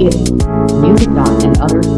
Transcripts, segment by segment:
it, music, dot, and other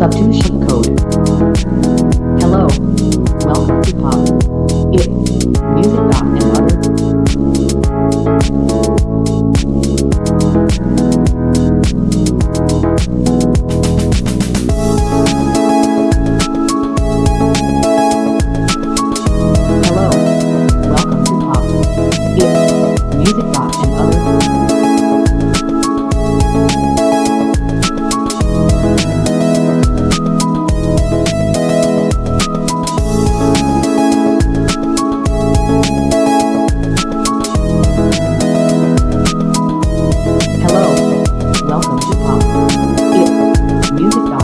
substitution code. Hello, welcome to POP. Music.